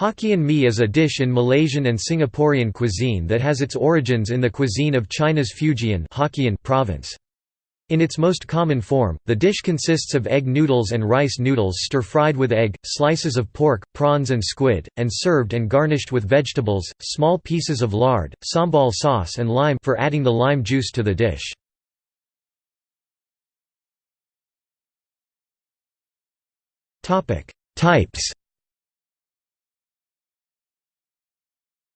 Hokkien mee is a dish in Malaysian and Singaporean cuisine that has its origins in the cuisine of China's Fujian Hokkien province. In its most common form, the dish consists of egg noodles and rice noodles stir-fried with egg, slices of pork, prawns and squid, and served and garnished with vegetables, small pieces of lard, sambal sauce and lime for adding the lime juice to the dish. Types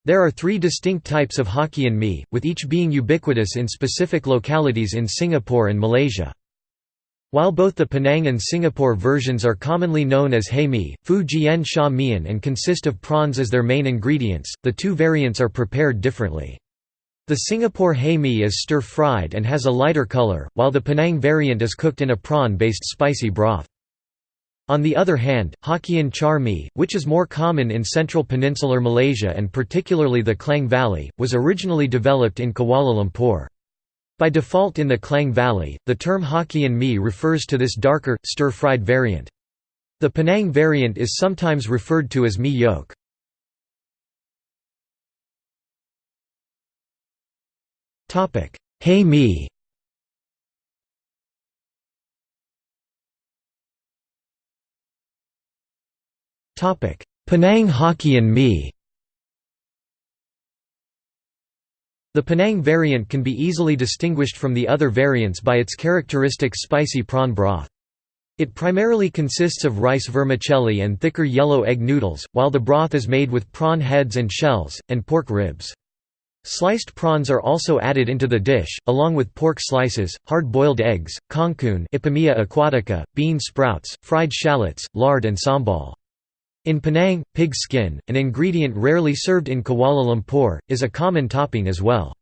There are three distinct types of Hokkien mee, with each being ubiquitous in specific localities in Singapore and Malaysia. While both the Penang and Singapore versions are commonly known as hae mee, fu jian sha mian and consist of prawns as their main ingredients, the two variants are prepared differently. The Singapore hae mee is stir-fried and has a lighter color, while the Penang variant is cooked in a prawn-based spicy broth. On the other hand, Hokkien char mee, which is more common in central peninsular Malaysia and particularly the Klang Valley, was originally developed in Kuala Lumpur. By default in the Klang Valley, the term Hokkien mee refers to this darker, stir-fried variant. The Penang variant is sometimes referred to as mee yolk. Hae mee Penang Hokkien mee The Penang variant can be easily distinguished from the other variants by its characteristic spicy prawn broth. It primarily consists of rice vermicelli and thicker yellow egg noodles, while the broth is made with prawn heads and shells, and pork ribs. Sliced prawns are also added into the dish, along with pork slices, hard-boiled eggs, Ipomoea aquatica, bean sprouts, fried shallots, lard and sambal. In Penang, pig skin, an ingredient rarely served in Kuala Lumpur, is a common topping as well.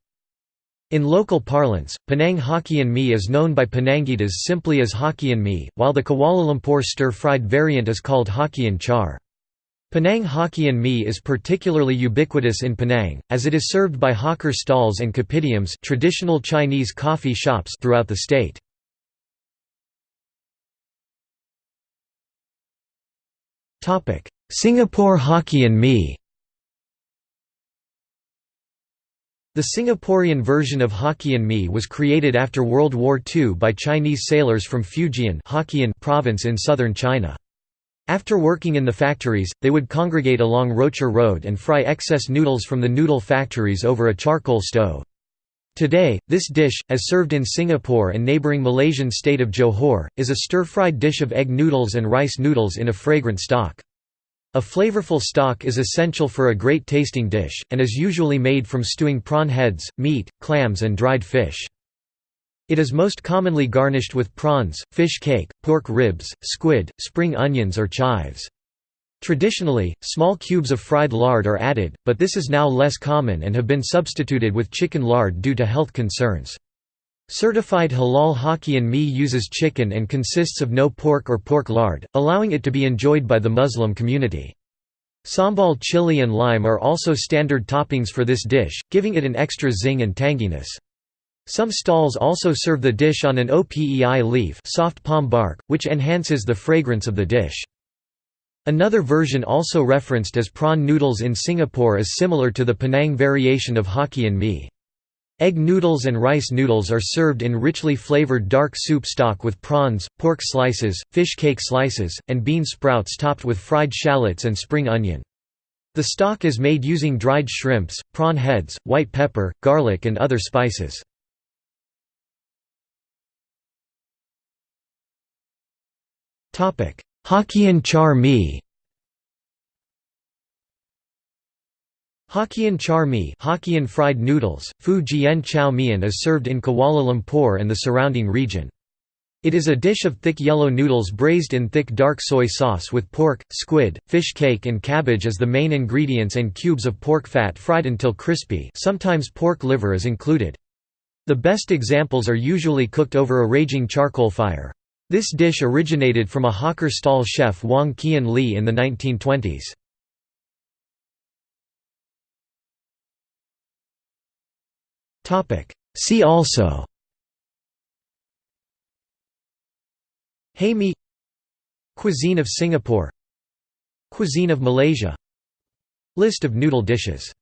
In local parlance, Penang Hokkien mee is known by Penangites simply as Hokkien mee, while the Kuala Lumpur stir-fried variant is called Hokkien char. Penang Hokkien mee is particularly ubiquitous in Penang, as it is served by hawker stalls and kopitiams traditional Chinese coffee shops throughout the state. Singapore Hokkien mee The Singaporean version of Hokkien mee was created after World War II by Chinese sailors from Fujian Hokkien province in southern China. After working in the factories, they would congregate along Rochor Road and fry excess noodles from the noodle factories over a charcoal stove. Today, this dish, as served in Singapore and neighbouring Malaysian state of Johor, is a stir-fried dish of egg noodles and rice noodles in a fragrant stock. A flavorful stock is essential for a great tasting dish, and is usually made from stewing prawn heads, meat, clams and dried fish. It is most commonly garnished with prawns, fish cake, pork ribs, squid, spring onions or chives. Traditionally, small cubes of fried lard are added, but this is now less common and have been substituted with chicken lard due to health concerns. Certified halal Hokkien mee uses chicken and consists of no pork or pork lard, allowing it to be enjoyed by the Muslim community. Sambal chili and lime are also standard toppings for this dish, giving it an extra zing and tanginess. Some stalls also serve the dish on an opeh leaf soft palm bark, which enhances the fragrance of the dish. Another version also referenced as prawn noodles in Singapore is similar to the Penang variation of Hokkien mee. Egg noodles and rice noodles are served in richly flavored dark soup stock with prawns, pork slices, fish cake slices, and bean sprouts topped with fried shallots and spring onion. The stock is made using dried shrimps, prawn heads, white pepper, garlic and other spices. Hokkien char mee Hokkien char mee Hokkien fried noodles, fu jian chow mian is served in Kuala Lumpur and the surrounding region. It is a dish of thick yellow noodles braised in thick dark soy sauce with pork, squid, fish cake and cabbage as the main ingredients and cubes of pork fat fried until crispy sometimes pork liver is included. The best examples are usually cooked over a raging charcoal fire. This dish originated from a hawker stall chef Wong Kian Lee in the 1920s. See also. Hae Cuisine of Singapore. Cuisine of Malaysia. List of noodle dishes